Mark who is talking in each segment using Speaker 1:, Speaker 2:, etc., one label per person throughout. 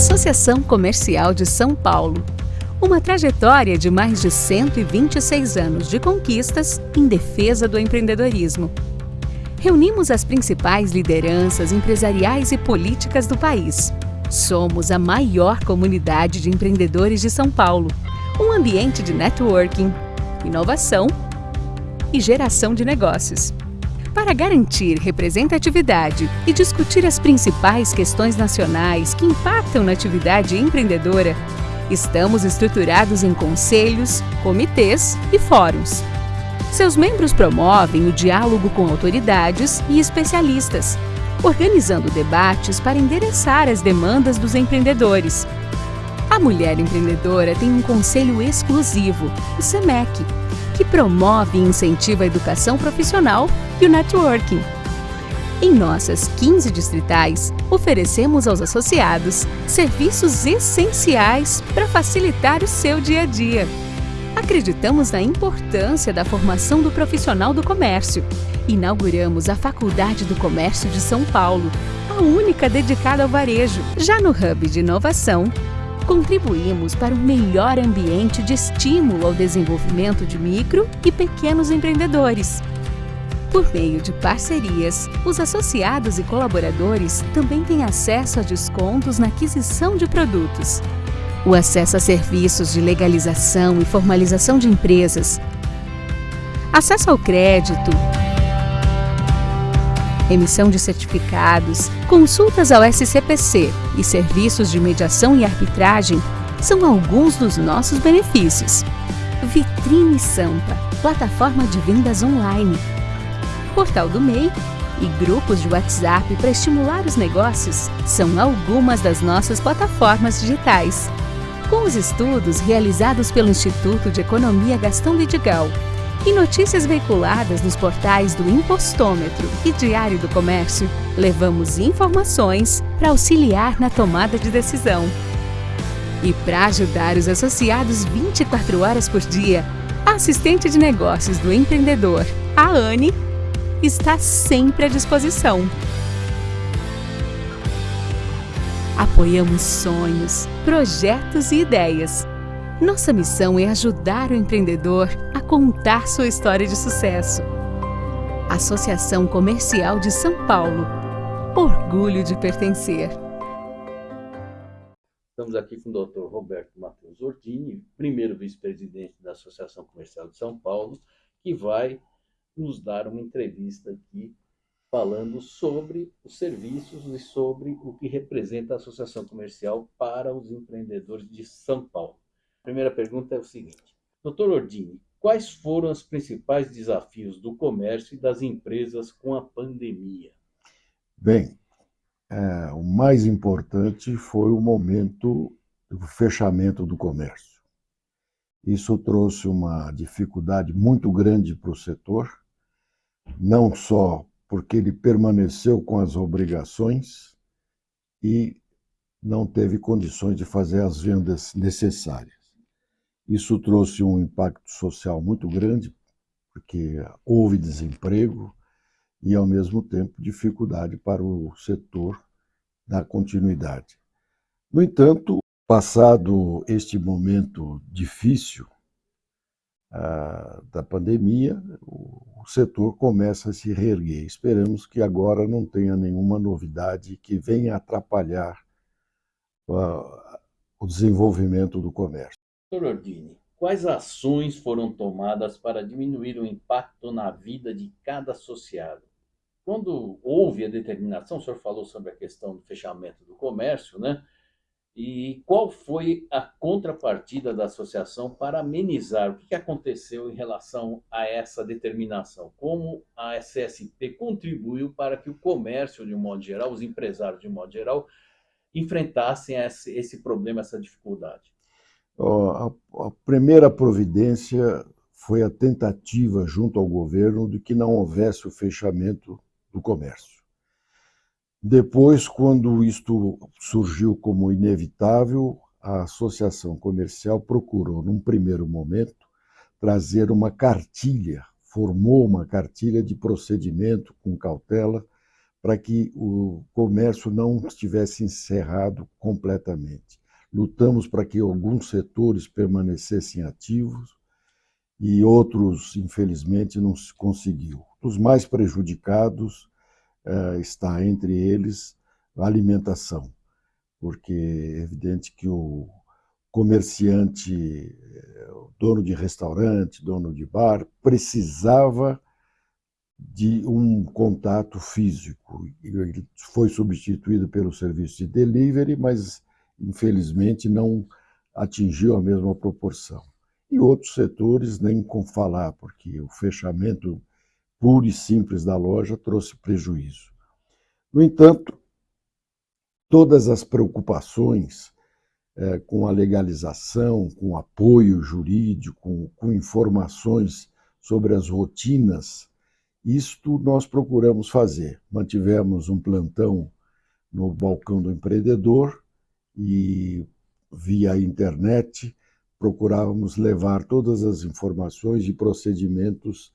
Speaker 1: Associação Comercial de São Paulo. Uma trajetória de mais de 126 anos de conquistas em defesa do empreendedorismo. Reunimos as principais lideranças empresariais e políticas do país. Somos a maior comunidade de empreendedores de São Paulo. Um ambiente de networking, inovação e geração de negócios. Para garantir representatividade e discutir as principais questões nacionais que impactam na atividade empreendedora, estamos estruturados em conselhos, comitês e fóruns. Seus membros promovem o diálogo com autoridades e especialistas, organizando debates para endereçar as demandas dos empreendedores. A mulher empreendedora tem um conselho exclusivo, o SEMEC, que promove e incentiva a educação profissional e o networking. Em nossas 15 distritais, oferecemos aos associados serviços essenciais para facilitar o seu dia a dia. Acreditamos na importância da formação do profissional do comércio. Inauguramos a Faculdade do Comércio de São Paulo, a única dedicada ao varejo. Já no Hub de Inovação, contribuímos para um melhor ambiente de estímulo ao desenvolvimento de micro e pequenos empreendedores. Por meio de parcerias, os associados e colaboradores também têm acesso a descontos na aquisição de produtos. O acesso a serviços de legalização e formalização de empresas, acesso ao crédito, emissão de certificados, consultas ao SCPC e serviços de mediação e arbitragem são alguns dos nossos benefícios. Vitrine Sampa, plataforma de vendas online. Portal do MEI e grupos de WhatsApp para estimular os negócios são algumas das nossas plataformas digitais. Com os estudos realizados pelo Instituto de Economia Gastão Vidigal e notícias veiculadas nos portais do Impostômetro e Diário do Comércio, levamos informações para auxiliar na tomada de decisão. E para ajudar os associados 24 horas por dia, a assistente de negócios do empreendedor, a Anne, está sempre à disposição. Apoiamos sonhos, projetos e ideias nossa missão é ajudar o empreendedor a contar sua história de sucesso. Associação Comercial de São Paulo. Orgulho de pertencer.
Speaker 2: Estamos aqui com o Dr. Roberto Matheus Ordini, primeiro vice-presidente da Associação Comercial de São Paulo, que vai nos dar uma entrevista aqui falando sobre os serviços e sobre o que representa a Associação Comercial para os empreendedores de São Paulo. A primeira pergunta é o seguinte: Doutor Ordini, quais foram os principais desafios do comércio e das empresas com a pandemia?
Speaker 3: Bem, é, o mais importante foi o momento do fechamento do comércio. Isso trouxe uma dificuldade muito grande para o setor, não só porque ele permaneceu com as obrigações e não teve condições de fazer as vendas necessárias. Isso trouxe um impacto social muito grande, porque houve desemprego e, ao mesmo tempo, dificuldade para o setor da continuidade. No entanto, passado este momento difícil uh, da pandemia, o, setor começa a se reerguer. Esperamos que agora não tenha nenhuma novidade que venha atrapalhar uh, o desenvolvimento do comércio.
Speaker 2: Doutor Ordini, quais ações foram tomadas para diminuir o impacto na vida de cada associado? Quando houve a determinação, o senhor falou sobre a questão do fechamento do comércio, né? E qual foi a contrapartida da associação para amenizar? O que aconteceu em relação a essa determinação? Como a SSP contribuiu para que o comércio, de um modo geral, os empresários, de um modo geral, enfrentassem esse problema, essa dificuldade?
Speaker 3: A, primeira providência foi a tentativa junto ao governo de que não houvesse o fechamento do comércio. Depois, quando isto surgiu como inevitável, a associação comercial procurou, num primeiro momento, trazer uma cartilha, formou uma cartilha de procedimento com cautela para que o comércio não estivesse encerrado completamente. Lutamos para que alguns setores permanecessem ativos e outros, infelizmente, não se conseguiu. Os mais prejudicados uh, está entre eles a alimentação, porque é evidente que o comerciante, o dono de restaurante, dono de bar, precisava de um contato físico. Ele foi substituído pelo serviço de delivery, mas infelizmente não atingiu a mesma proporção. E outros setores nem com falar, porque o fechamento puro e simples da loja trouxe prejuízo. No entanto, todas as preocupações é, com a legalização, com apoio jurídico, com, com informações sobre as rotinas isto nós procuramos fazer. Mantivemos um plantão no balcão do empreendedor e, via internet, procurávamos levar todas as informações e procedimentos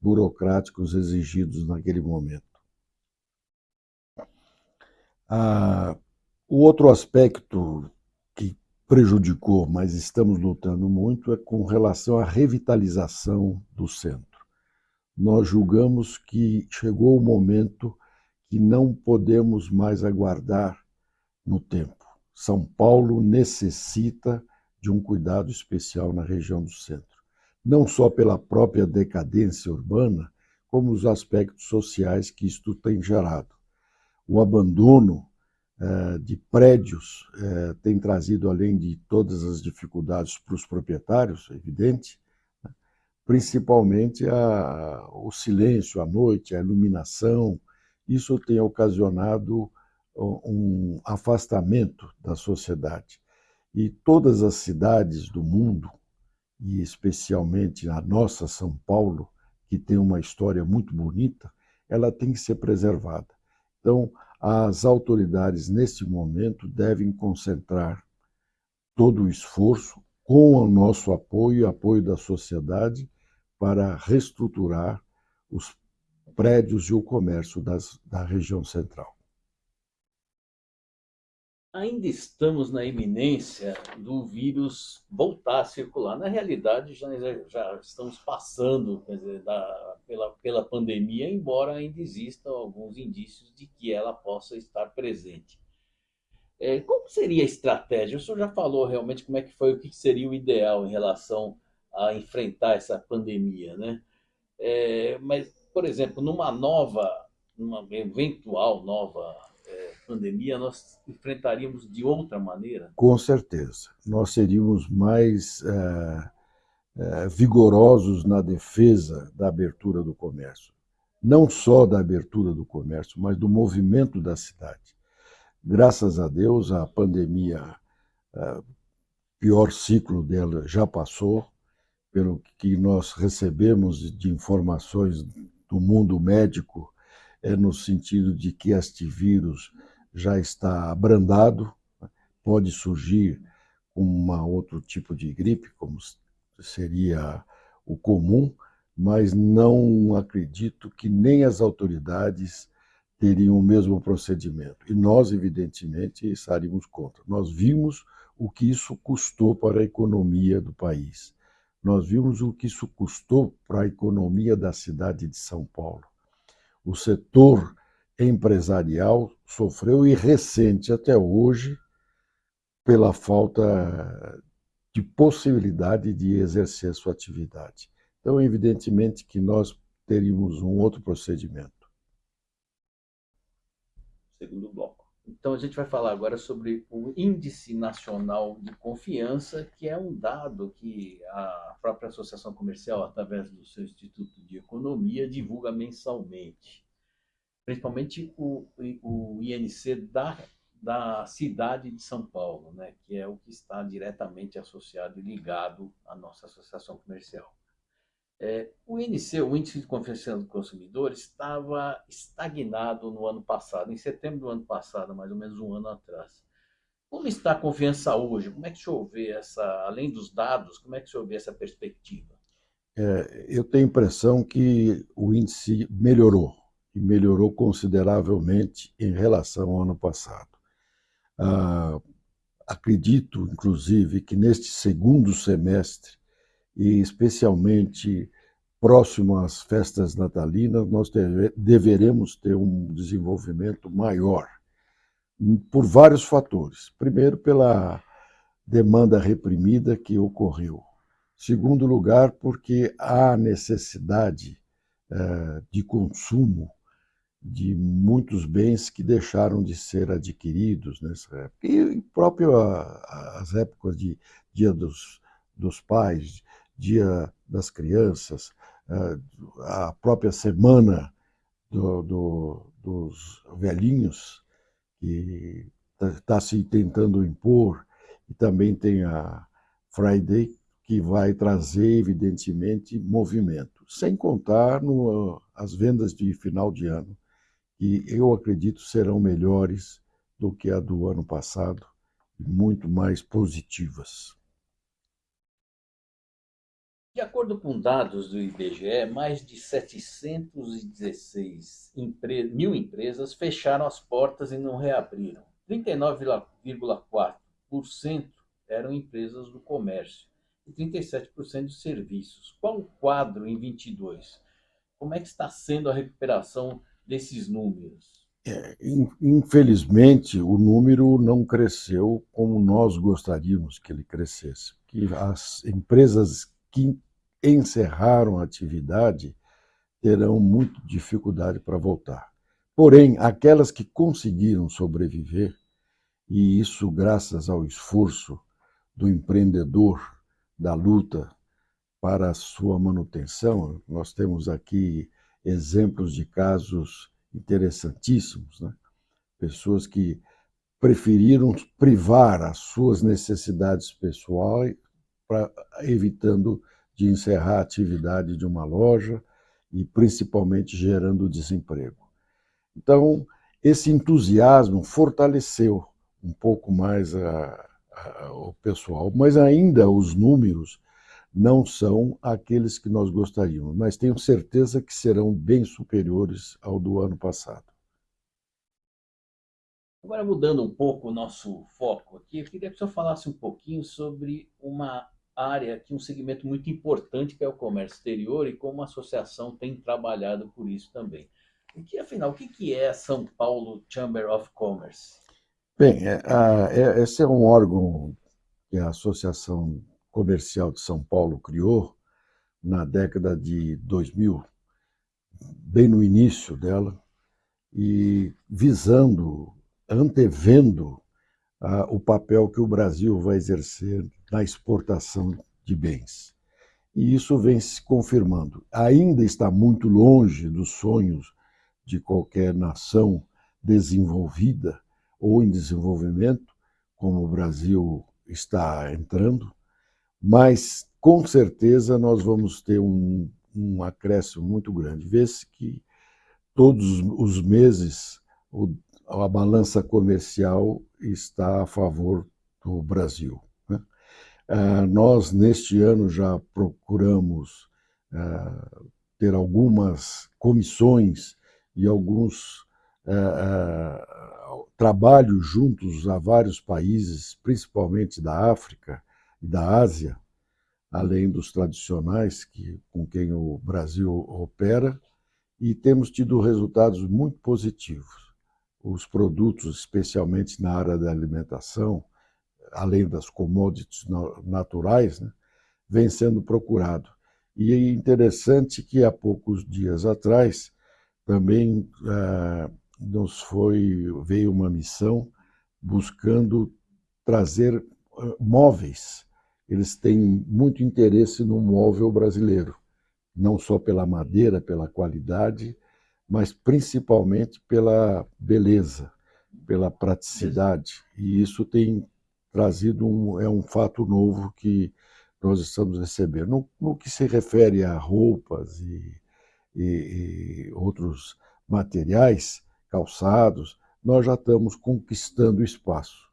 Speaker 3: burocráticos exigidos naquele momento. Ah, o outro aspecto que prejudicou, mas estamos lutando muito, é com relação à revitalização do centro nós julgamos que chegou o momento que não podemos mais aguardar no tempo. São Paulo necessita de um cuidado especial na região do centro, não só pela própria decadência urbana, como os aspectos sociais que isto tem gerado. O abandono eh, de prédios eh, tem trazido, além de todas as dificuldades para os proprietários, é evidente, principalmente a, o silêncio à noite, a iluminação. Isso tem ocasionado um afastamento da sociedade. E todas as cidades do mundo, e especialmente a nossa São Paulo, que tem uma história muito bonita, ela tem que ser preservada. Então, as autoridades, neste momento, devem concentrar todo o esforço, com o nosso apoio apoio da sociedade, para reestruturar os prédios e o comércio das, da região central.
Speaker 2: Ainda estamos na iminência do vírus voltar a circular. Na realidade, já, já estamos passando dizer, da, pela, pela pandemia, embora ainda existam alguns indícios de que ela possa estar presente. É, como seria a estratégia? O senhor já falou realmente como é que foi, o que seria o ideal em relação a enfrentar essa pandemia, né? É, mas, por exemplo, numa nova, numa eventual nova pandemia, nós enfrentaríamos de outra maneira?
Speaker 3: Com certeza. Nós seríamos mais é, é, vigorosos na defesa da abertura do comércio. Não só da abertura do comércio, mas do movimento da cidade. Graças a Deus, a pandemia, é, pior ciclo dela já passou, pelo que nós recebemos de informações do mundo médico, é no sentido de que este vírus já está abrandado, pode surgir um outro tipo de gripe, como seria o comum, mas não acredito que nem as autoridades teriam o mesmo procedimento. E nós, evidentemente, estaríamos contra. Nós vimos o que isso custou para a economia do país. Nós vimos o que isso custou para a economia da cidade de São Paulo. O setor empresarial sofreu e recente até hoje pela falta de possibilidade de exercer sua atividade. Então, evidentemente que nós teríamos um outro procedimento.
Speaker 2: Segundo bloco. Então, a gente vai falar agora sobre o Índice Nacional de Confiança, que é um dado que a própria Associação Comercial, através do seu Instituto de Economia, divulga mensalmente. Principalmente o, o INC da, da cidade de São Paulo, né, que é o que está diretamente associado e ligado à nossa Associação Comercial. É, o INC, o Índice de Confiança do Consumidor, estava estagnado no ano passado, em setembro do ano passado, mais ou menos um ano atrás. Como está a confiança hoje? Como é que o senhor vê essa, além dos dados, como é que o senhor vê essa perspectiva?
Speaker 3: É, eu tenho a impressão que o índice melhorou e melhorou consideravelmente em relação ao ano passado. Ah, acredito, inclusive, que neste segundo semestre, e especialmente próximo às festas natalinas, nós deveremos ter um desenvolvimento maior, por vários fatores. Primeiro, pela demanda reprimida que ocorreu. Segundo lugar, porque há necessidade eh, de consumo de muitos bens que deixaram de ser adquiridos nessa época. E próprio as épocas de Dia dos, dos Pais, Dia das Crianças, a própria semana do, do, dos velhinhos, que está tá se tentando impor, e também tem a Friday, que vai trazer, evidentemente, movimento. Sem contar no, as vendas de final de ano, que eu acredito serão melhores do que a do ano passado, muito mais positivas.
Speaker 2: De acordo com dados do IBGE, mais de 716 mil empresas fecharam as portas e não reabriram. 39,4% eram empresas do comércio e 37% de serviços. Qual o quadro em 22? Como é que está sendo a recuperação desses números?
Speaker 3: É, infelizmente, o número não cresceu como nós gostaríamos que ele crescesse. Que as empresas que encerraram a atividade terão muita dificuldade para voltar. Porém, aquelas que conseguiram sobreviver, e isso graças ao esforço do empreendedor, da luta para a sua manutenção, nós temos aqui exemplos de casos interessantíssimos, né? pessoas que preferiram privar as suas necessidades pessoais, pra, evitando de encerrar a atividade de uma loja e principalmente gerando desemprego. Então, esse entusiasmo fortaleceu um pouco mais a, a, o pessoal, mas ainda os números não são aqueles que nós gostaríamos, mas tenho certeza que serão bem superiores ao do ano passado.
Speaker 2: Agora, mudando um pouco o nosso foco aqui, eu queria que o senhor falasse um pouquinho sobre uma área aqui, um segmento muito importante que é o comércio exterior e como a associação tem trabalhado por isso também. O que, afinal, o que é São Paulo Chamber of Commerce?
Speaker 3: Bem, é, é, esse é um órgão que a Associação Comercial de São Paulo criou na década de 2000, bem no início dela, e visando, antevendo ah, o papel que o Brasil vai exercer na exportação de bens. E isso vem se confirmando. Ainda está muito longe dos sonhos de qualquer nação desenvolvida ou em desenvolvimento, como o Brasil está entrando, mas com certeza nós vamos ter um, um acréscimo muito grande. Vê-se que todos os meses o, a balança comercial está a favor do Brasil. Né? Ah, nós, neste ano, já procuramos ah, ter algumas comissões e alguns ah, trabalhos juntos a vários países, principalmente da África e da Ásia, além dos tradicionais que, com quem o Brasil opera, e temos tido resultados muito positivos os produtos, especialmente na área da alimentação, além das commodities naturais, né, vem sendo procurado. E é interessante que há poucos dias atrás também ah, nos foi veio uma missão buscando trazer ah, móveis. Eles têm muito interesse no móvel brasileiro, não só pela madeira, pela qualidade, mas principalmente pela beleza, pela praticidade. E isso tem trazido um, é um fato novo que nós estamos recebendo. No, no que se refere a roupas e, e, e outros materiais, calçados, nós já estamos conquistando espaço.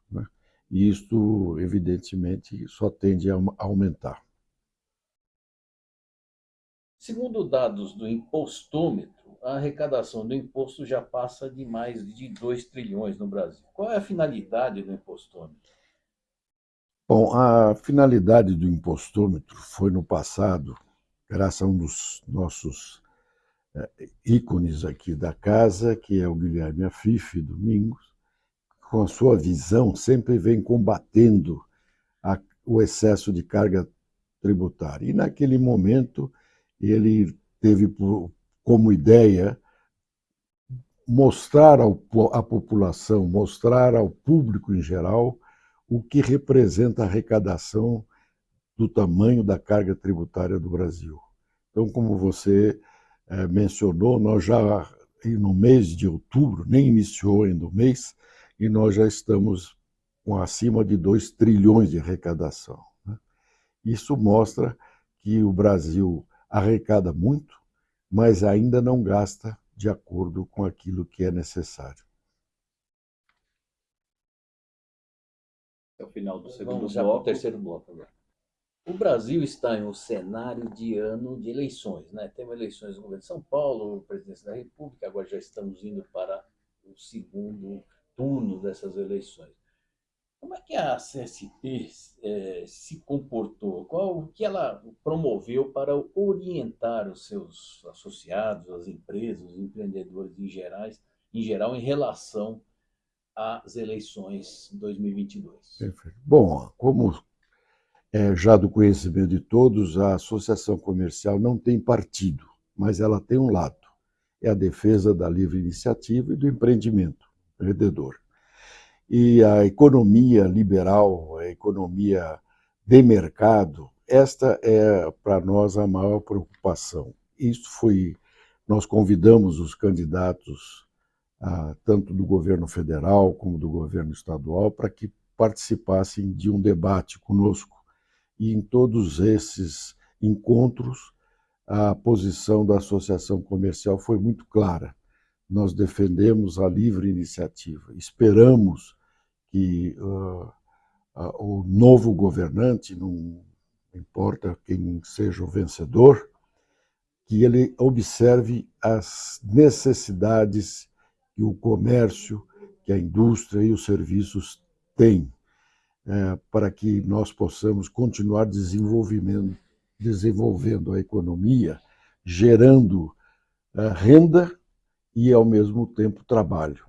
Speaker 3: E isto, evidentemente, só tende a aumentar.
Speaker 2: Segundo dados do impostômetro, a arrecadação do imposto já passa de mais de 2 trilhões no Brasil. Qual é a finalidade do impostômetro?
Speaker 3: Bom, a finalidade do impostômetro foi no passado, graças a um dos nossos é, ícones aqui da casa, que é o Guilherme Afife Domingos, com a sua visão, sempre vem combatendo a, o excesso de carga tributária. E naquele momento ele teve como ideia mostrar ao, à população, mostrar ao público em geral o que representa a arrecadação do tamanho da carga tributária do Brasil. Então, como você é, mencionou, nós já no mês de outubro, nem iniciou ainda o mês, e nós já estamos com acima de 2 trilhões de arrecadação. Né? Isso mostra que o Brasil arrecada muito, mas ainda não gasta de acordo com aquilo que é necessário.
Speaker 2: É o final do segundo Vamos bloco. Terceiro bloco agora. O Brasil está em um cenário de ano de eleições, né? Temos eleições no governo de São Paulo, presidência da República, agora já estamos indo para o segundo turno dessas eleições. Como é que a CSP é, se comportou? Qual o que ela promoveu para orientar os seus associados, as empresas, os empreendedores em, gerais, em geral, em relação às eleições 2022?
Speaker 3: Perfeito. Bom, como é já do conhecimento de todos, a associação comercial não tem partido, mas ela tem um lado. É a defesa da livre iniciativa e do empreendimento, empreendedor e a economia liberal, a economia de mercado, esta é para nós a maior preocupação. Isso foi, nós convidamos os candidatos, ah, tanto do governo federal como do governo estadual, para que participassem de um debate conosco. E em todos esses encontros, a posição da associação comercial foi muito clara. Nós defendemos a livre iniciativa, esperamos que uh, uh, o novo governante, não importa quem seja o vencedor, que ele observe as necessidades que o comércio, que a indústria e os serviços têm, é, para que nós possamos continuar desenvolvendo, desenvolvendo a economia, gerando é, renda e, ao mesmo tempo, trabalho.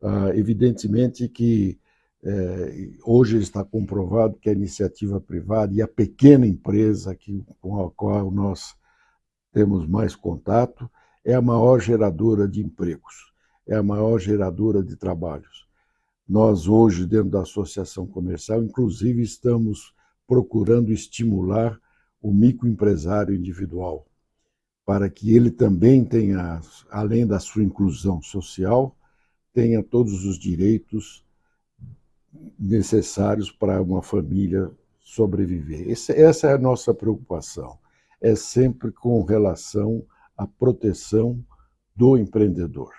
Speaker 3: Ah, evidentemente que é, hoje está comprovado que a iniciativa privada e a pequena empresa com a qual nós temos mais contato é a maior geradora de empregos, é a maior geradora de trabalhos. Nós hoje, dentro da associação comercial, inclusive estamos procurando estimular o microempresário individual, para que ele também tenha, além da sua inclusão social, tenha todos os direitos necessários para uma família sobreviver. essa é a nossa preocupação. É sempre com relação à proteção do empreendedor.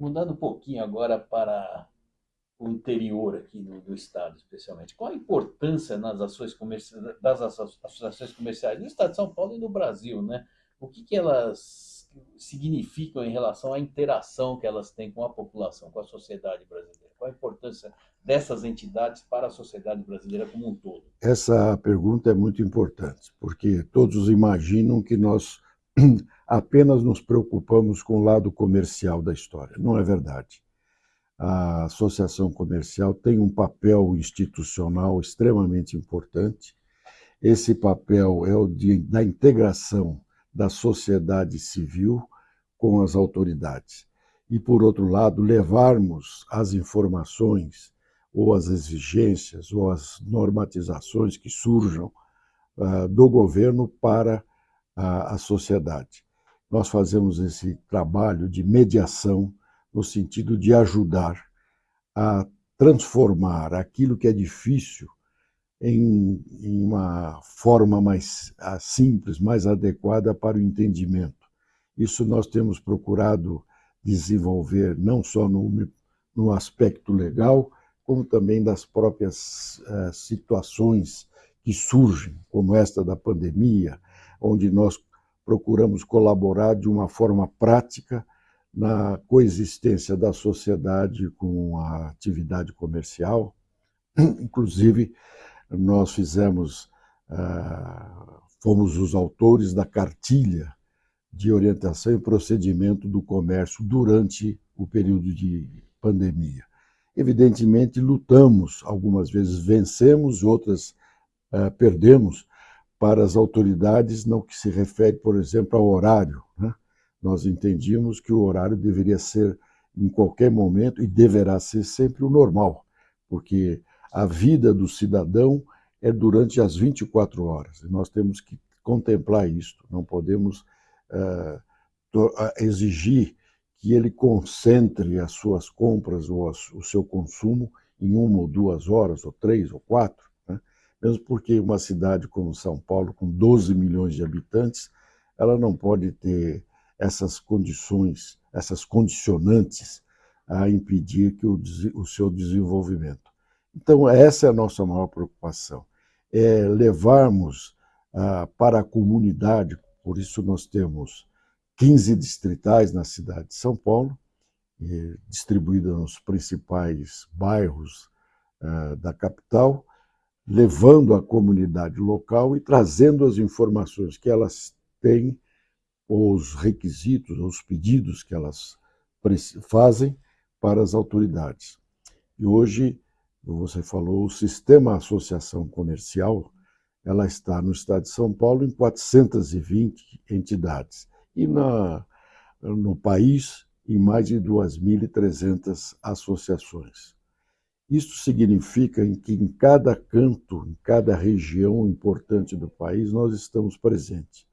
Speaker 2: Mudando um pouquinho agora para o interior aqui do, do estado, especialmente. Qual a importância nas ações comerciais, das associações comerciais no estado de São Paulo e no Brasil, né? O que, que elas significam em relação à interação que elas têm com a população, com a sociedade brasileira? Qual a importância dessas entidades para a sociedade brasileira como um todo?
Speaker 3: Essa pergunta é muito importante, porque todos imaginam que nós apenas nos preocupamos com o lado comercial da história. Não é verdade. A associação comercial tem um papel institucional extremamente importante. Esse papel é o de, da integração da sociedade civil com as autoridades. E, por outro lado, levarmos as informações ou as exigências ou as normatizações que surjam uh, do governo para uh, a sociedade. Nós fazemos esse trabalho de mediação no sentido de ajudar a transformar aquilo que é difícil em, em uma forma mais simples, mais adequada para o entendimento. Isso nós temos procurado desenvolver não só no, no aspecto legal, como também das próprias uh, situações que surgem, como esta da pandemia, onde nós procuramos colaborar de uma forma prática na coexistência da sociedade com a atividade comercial. Inclusive, nós fizemos, ah, fomos os autores da cartilha de orientação e procedimento do comércio durante o período de pandemia. Evidentemente, lutamos, algumas vezes vencemos, outras uh, perdemos para as autoridades no que se refere, por exemplo, ao horário. Né? Nós entendíamos que o horário deveria ser em qualquer momento e deverá ser sempre o normal, porque a vida do cidadão é durante as 24 horas. E nós temos que contemplar isto, não podemos uh, exigir que ele concentre as suas compras ou o seu consumo em uma ou duas horas, ou três ou quatro, né? mesmo porque uma cidade como São Paulo, com 12 milhões de habitantes, ela não pode ter essas condições, essas condicionantes a impedir que o, o seu desenvolvimento. Então, essa é a nossa maior preocupação, é levarmos ah, para a comunidade, por isso nós temos 15 distritais na cidade de São Paulo, distribuídas nos principais bairros uh, da capital, levando a comunidade local e trazendo as informações que elas têm, os requisitos, os pedidos que elas fazem para as autoridades. E hoje, você falou, o sistema associação comercial, ela está no estado de São Paulo em 420 entidades e na, no país em mais de 2.300 associações. Isso significa que em cada canto, em cada região importante do país, nós estamos presentes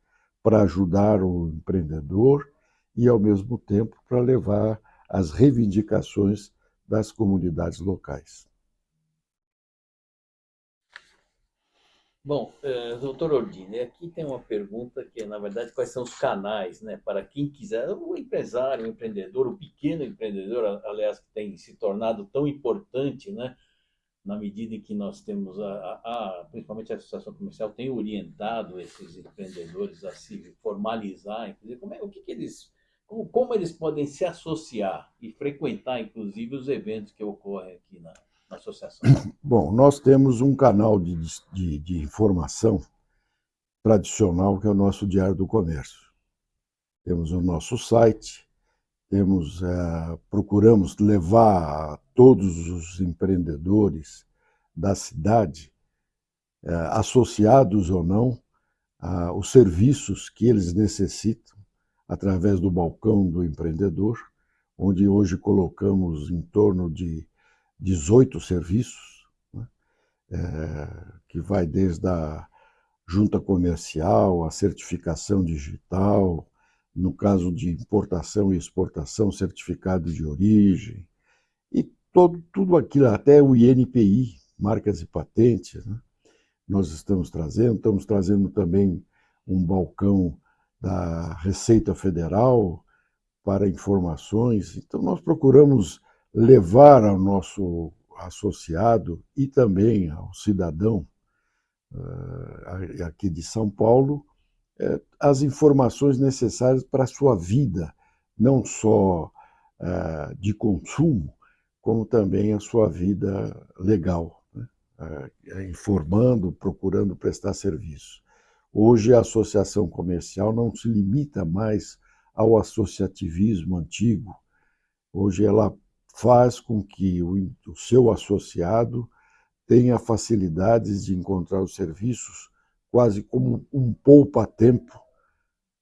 Speaker 3: para ajudar o empreendedor e, ao mesmo tempo, para levar as reivindicações das comunidades locais.
Speaker 2: Bom, uh, doutor Ordine, aqui tem uma pergunta que, na verdade, quais são os canais, né, para quem quiser, o empresário, o empreendedor, o pequeno empreendedor, aliás, que tem se tornado tão importante, né, na medida em que nós temos, a, a, a principalmente a Associação Comercial tem orientado esses empreendedores a se formalizar, inclusive, como é, o que, que eles, como, como eles podem se associar e frequentar, inclusive, os eventos que ocorrem aqui na, na associação?
Speaker 3: Bom, nós temos um canal de, de, de informação tradicional que é o nosso Diário do Comércio. Temos o nosso site, temos, é, procuramos levar todos os empreendedores da cidade, é, associados ou não, a, os serviços que eles necessitam através do balcão do empreendedor, onde hoje colocamos em torno de 18 serviços, né? é, que vai desde a junta comercial, a certificação digital, no caso de importação e exportação, certificado de origem, todo, tudo aquilo, até o INPI, marcas e patentes, né? nós estamos trazendo, estamos trazendo também um balcão da Receita Federal para informações, então nós procuramos levar ao nosso associado e também ao cidadão uh, aqui de São Paulo uh, as informações necessárias para a sua vida, não só uh, de consumo, como também a sua vida legal, né? informando, procurando prestar serviço. Hoje a associação comercial não se limita mais ao associativismo antigo, hoje ela faz com que o, o seu associado tenha facilidades de encontrar os serviços quase como um poupa-tempo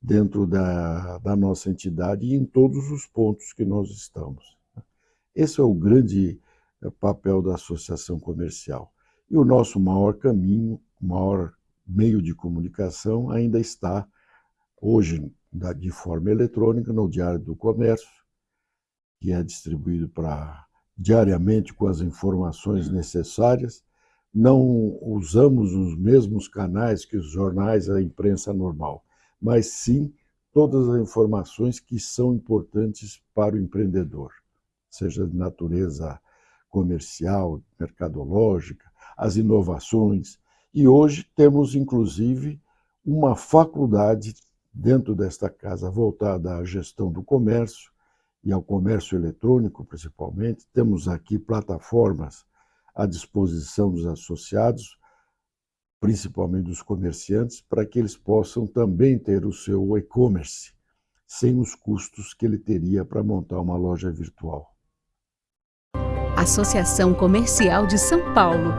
Speaker 3: dentro da, da nossa entidade e em todos os pontos que nós estamos. Esse é o grande eh, papel da associação comercial. E o nosso maior caminho, maior meio de comunicação ainda está hoje de forma eletrônica no Diário do Comércio, que é distribuído para diariamente com as informações necessárias. Não usamos os mesmos canais que os jornais, a imprensa normal, mas sim todas as informações que são importantes para o empreendedor, seja de natureza comercial, mercadológica, as inovações. E hoje temos, inclusive, uma faculdade dentro desta casa voltada à gestão do comércio e ao comércio eletrônico, principalmente. Temos aqui plataformas à disposição dos associados, principalmente dos comerciantes, para que eles possam também ter o seu e-commerce, sem os custos que ele teria para montar uma loja virtual.
Speaker 1: Associação Comercial de São Paulo.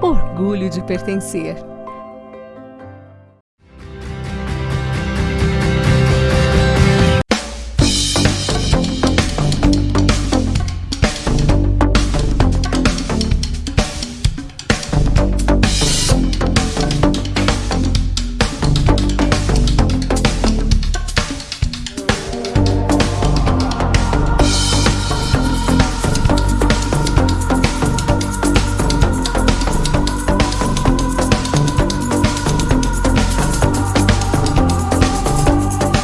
Speaker 1: Orgulho de pertencer.